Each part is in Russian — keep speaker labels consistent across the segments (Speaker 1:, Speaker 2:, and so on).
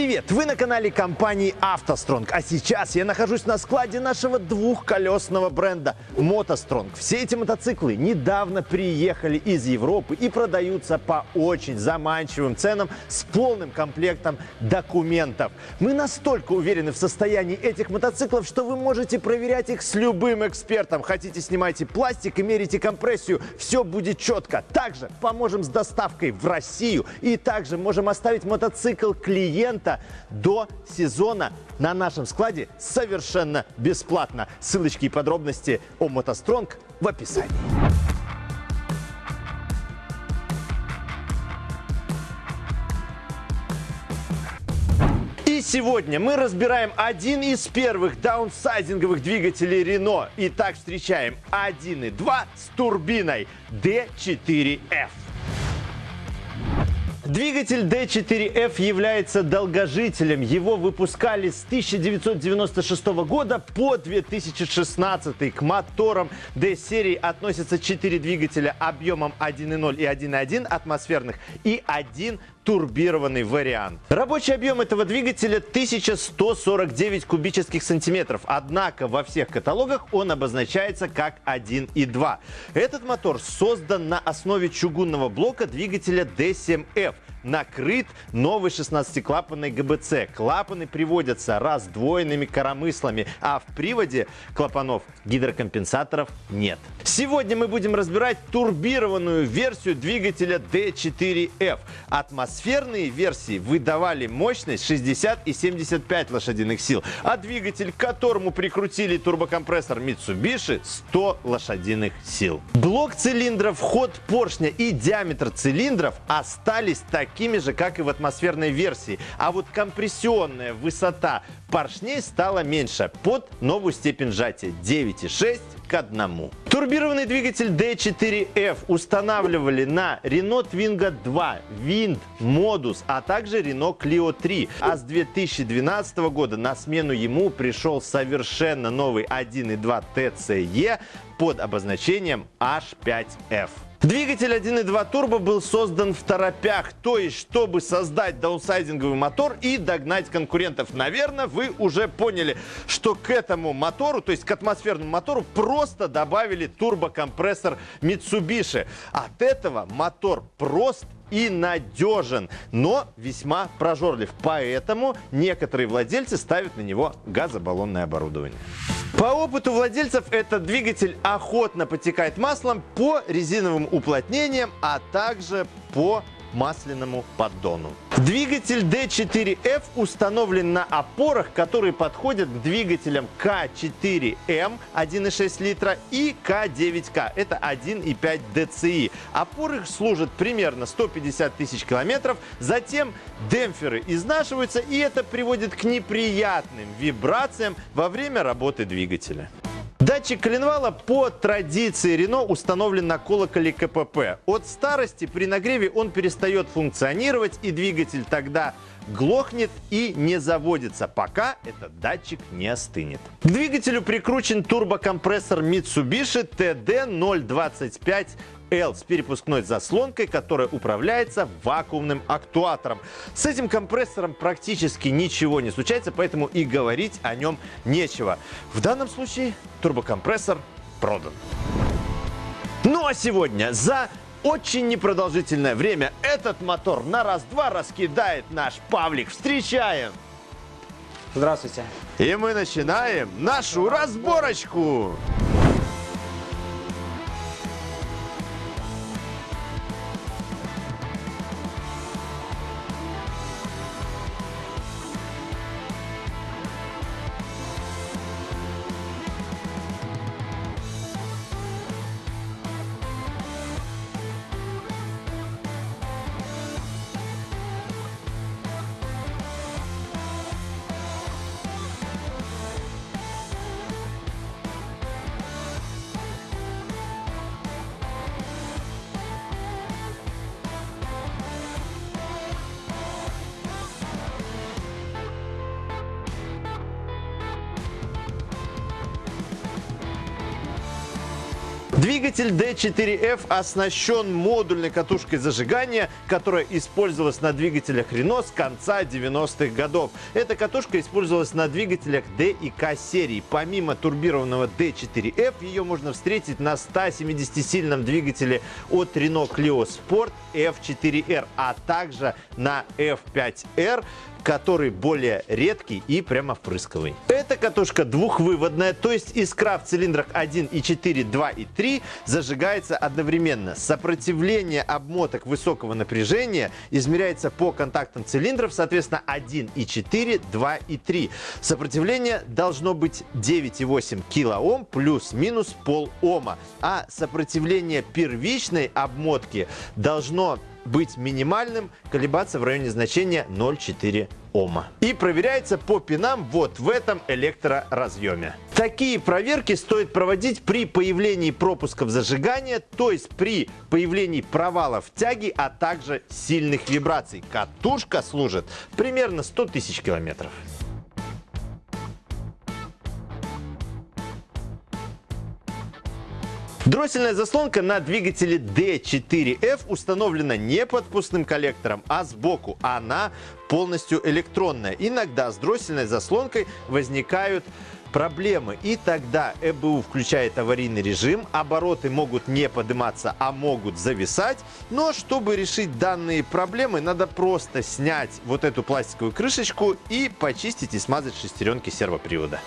Speaker 1: Привет! Вы на канале компании «АвтоСтронг», а сейчас я нахожусь на складе нашего двухколесного бренда «МотоСтронг». Все эти мотоциклы недавно приехали из Европы и продаются по очень заманчивым ценам с полным комплектом документов. Мы настолько уверены в состоянии этих мотоциклов, что вы можете проверять их с любым экспертом. Хотите, снимайте пластик и мерите компрессию, все будет четко. Также поможем с доставкой в Россию и также можем оставить мотоцикл клиента до сезона на нашем складе совершенно бесплатно. Ссылочки и подробности о мотостронг в описании. И сегодня мы разбираем один из первых даунсайзинговых двигателей Renault. Итак, встречаем 1.2 с турбиной D4F. Двигатель D4F является долгожителем. Его выпускали с 1996 года по 2016. К моторам D-серии относятся 4 двигателя объемом 1.0 и 1.1 атмосферных и один турбированный вариант. Рабочий объем этого двигателя 1149 кубических сантиметров, однако во всех каталогах он обозначается как 1.2. Этот мотор создан на основе чугунного блока двигателя D7F накрыт новой 16-клапанной ГБЦ. Клапаны приводятся раздвоенными коромыслами, а в приводе клапанов гидрокомпенсаторов нет. Сегодня мы будем разбирать турбированную версию двигателя D4F. Атмосферные версии выдавали мощность 60 и 75 лошадиных сил, а двигатель, к которому прикрутили турбокомпрессор Mitsubishi 100 лошадиных сил. Блок цилиндров, ход поршня и диаметр цилиндров остались такими такими же, как и в атмосферной версии. А вот компрессионная высота поршней стала меньше под новую степень сжатия 9,6 к 1. Турбированный двигатель D4F устанавливали на Renault Twingo 2, Wind, Modus, а также Renault Clio 3. А с 2012 года на смену ему пришел совершенно новый 1.2 TCE под обозначением H5F. Двигатель 1.2 турбо был создан в торопях, то есть чтобы создать даунсайдинговый мотор и догнать конкурентов. Наверное, вы уже поняли, что к этому мотору, то есть к атмосферному мотору, просто добавили турбокомпрессор Mitsubishi. От этого мотор прост и надежен, но весьма прожорлив. Поэтому некоторые владельцы ставят на него газобаллонное оборудование. По опыту владельцев этот двигатель охотно потекает маслом по резиновым уплотнениям, а также по масляному поддону. Двигатель D4F установлен на опорах, которые подходят к двигателям К4М 1,6 литра и К9К. Это 1,5 DCI. Опоры служат примерно 150 тысяч километров. Затем демпферы изнашиваются, и это приводит к неприятным вибрациям во время работы двигателя. Датчик коленвала по традиции Рено установлен на колоколе КПП. От старости при нагреве он перестает функционировать и двигатель тогда глохнет и не заводится, пока этот датчик не остынет. К двигателю прикручен турбокомпрессор Mitsubishi TD025 L с перепускной заслонкой, которая управляется вакуумным актуатором. С этим компрессором практически ничего не случается, поэтому и говорить о нем нечего. В данном случае турбокомпрессор продан. Ну а сегодня за очень непродолжительное время этот мотор на раз-два раскидает наш Павлик. Встречаем!
Speaker 2: Здравствуйте.
Speaker 1: И мы начинаем нашу разборочку. Двигатель D4F оснащен модульной катушкой зажигания, которая использовалась на двигателях Renault с конца 90-х годов. Эта катушка использовалась на двигателях D и K серии. Помимо турбированного D4F, ее можно встретить на 170-сильном двигателе от Renault Clio Sport F4R, а также на F5R который более редкий и прямо впрысковый. Эта катушка двухвыводная, то есть искра в цилиндрах 1 и 4, 2 и 3 зажигается одновременно. Сопротивление обмоток высокого напряжения измеряется по контактам цилиндров, соответственно 1 и 4, 2 и 3. Сопротивление должно быть 9,8 килоом плюс-минус пол ома, а сопротивление первичной обмотки должно быть минимальным, колебаться в районе значения 0,4 Ома. И проверяется по пинам вот в этом электроразъеме. Такие проверки стоит проводить при появлении пропусков зажигания, то есть при появлении провалов тяги, а также сильных вибраций. Катушка служит примерно 100 тысяч километров. Дроссельная заслонка на двигателе D4F установлена не под коллектором, а сбоку. Она полностью электронная. Иногда с дроссельной заслонкой возникают проблемы. И тогда ЭБУ включает аварийный режим, обороты могут не подниматься, а могут зависать. Но чтобы решить данные проблемы, надо просто снять вот эту пластиковую крышечку и почистить и смазать шестеренки сервопривода.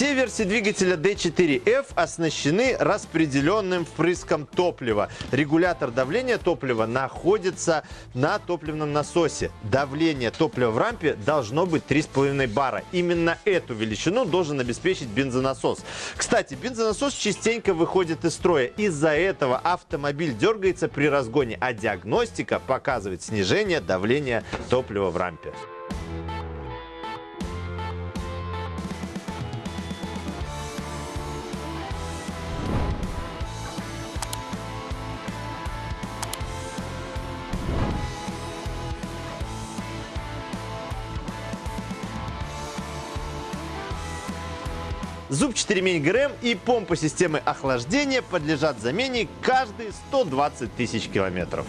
Speaker 1: Все версии двигателя D4F оснащены распределенным впрыском топлива. Регулятор давления топлива находится на топливном насосе. Давление топлива в рампе должно быть 3,5 бара. Именно эту величину должен обеспечить бензонасос. Кстати, бензонасос частенько выходит из строя. Из-за этого автомобиль дергается при разгоне, а диагностика показывает снижение давления топлива в рампе. Зубчатый ремень ГРМ и помпа системы охлаждения подлежат замене каждые 120 тысяч километров.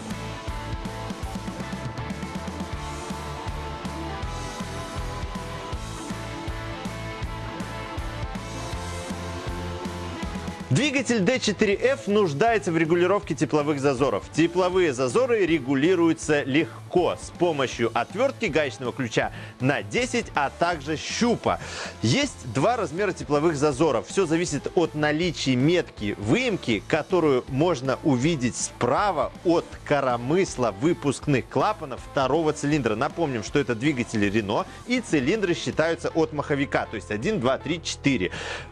Speaker 1: Двигатель D4F нуждается в регулировке тепловых зазоров. Тепловые зазоры регулируются легко с помощью отвертки гаечного ключа на 10, а также щупа. Есть два размера тепловых зазоров. Все зависит от наличия метки выемки, которую можно увидеть справа от коромысла выпускных клапанов второго цилиндра. Напомним, что это двигатели Renault и цилиндры считаются от маховика, то есть 1, 2, 3, 4.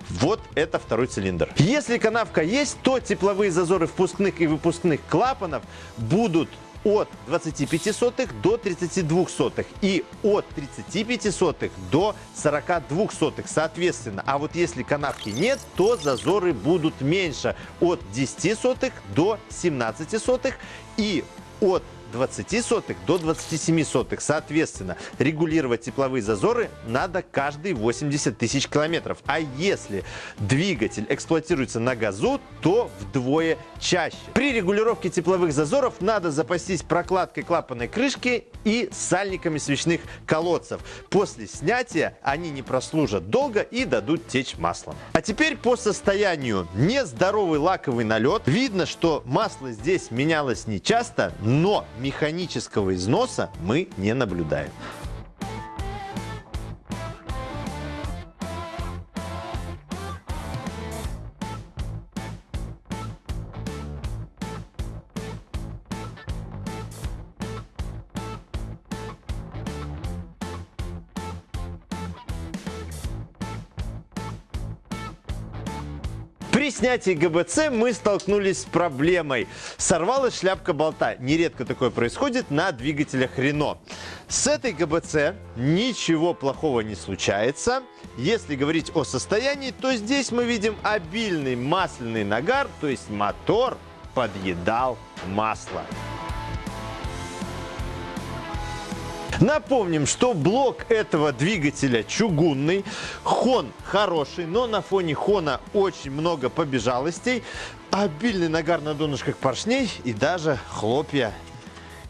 Speaker 1: Вот это второй цилиндр. Если канавка есть, то тепловые зазоры впускных и выпускных клапанов будут от 25 сотых до 32 сотых и от 35 сотых до 42 сотых соответственно. А вот если канавки нет, то зазоры будут меньше от 10 сотых до 17 сотых и от 20 сотых до 27 сотых. Соответственно, регулировать тепловые зазоры надо каждые 80 тысяч километров. А если двигатель эксплуатируется на газу, то вдвое чаще. При регулировке тепловых зазоров надо запастись прокладкой клапанной крышки и сальниками свечных колодцев. После снятия они не прослужат долго и дадут течь маслом. А теперь по состоянию. Нездоровый лаковый налет. Видно, что масло здесь менялось не часто, но механического износа мы не наблюдаем. При снятии ГБЦ мы столкнулись с проблемой. Сорвалась шляпка болта. Нередко такое происходит на двигателях Renault. С этой ГБЦ ничего плохого не случается. Если говорить о состоянии, то здесь мы видим обильный масляный нагар, то есть мотор подъедал масло. Напомним, что блок этого двигателя чугунный, хон хороший, но на фоне хона очень много побежалостей, обильный нагар на донышках поршней и даже хлопья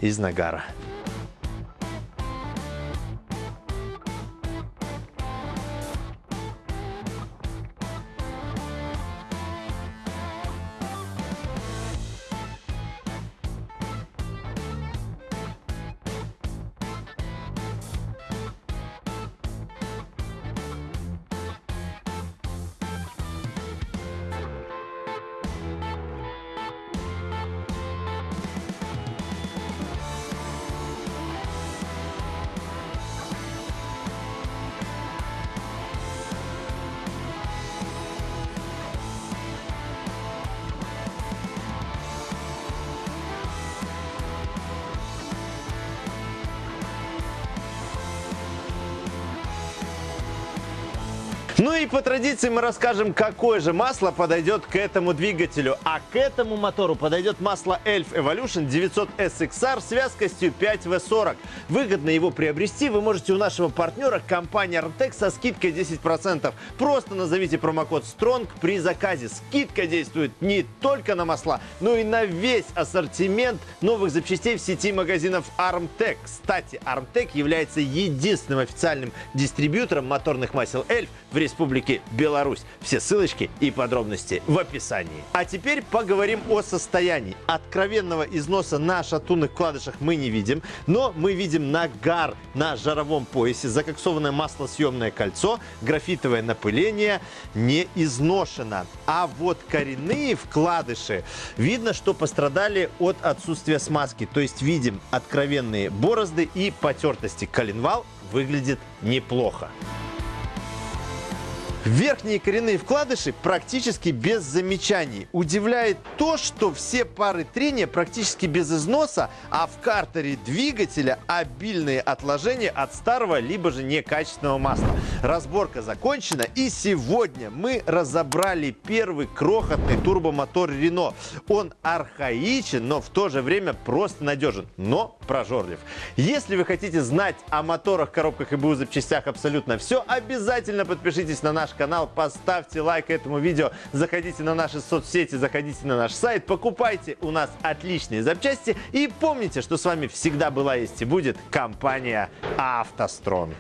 Speaker 1: из нагара. Ну и по традиции мы расскажем, какое же масло подойдет к этому двигателю. А к этому мотору подойдет масло Elf Evolution 900 SXR с вязкостью 5V40. Выгодно его приобрести вы можете у нашего партнера компании Armtec со скидкой 10%. Просто назовите промокод STRONG при заказе. Скидка действует не только на масла, но и на весь ассортимент новых запчастей в сети магазинов Armtec. Кстати, Armtec является единственным официальным дистрибьютором моторных масел Elf в Республике Республики Беларусь. Все ссылочки и подробности в описании. А теперь поговорим о состоянии. Откровенного износа на шатунных вкладышах мы не видим, но мы видим нагар на жаровом поясе, закоксованное маслосъемное кольцо, графитовое напыление не изношено. А вот коренные вкладыши видно, что пострадали от отсутствия смазки. То есть видим откровенные борозды и потертости. Коленвал выглядит неплохо. Верхние коренные вкладыши практически без замечаний. Удивляет то, что все пары трения практически без износа, а в картере двигателя обильные отложения от старого либо же некачественного масла. Разборка закончена и сегодня мы разобрали первый крохотный турбомотор Renault. Он архаичен, но в то же время просто надежен, но прожорлив. Если вы хотите знать о моторах, коробках и БУ запчастях абсолютно все, обязательно подпишитесь на наш наш канал, поставьте лайк этому видео, заходите на наши соцсети, заходите на наш сайт, покупайте у нас отличные запчасти. И помните, что с вами всегда была, есть и будет компания «АвтоСтронг».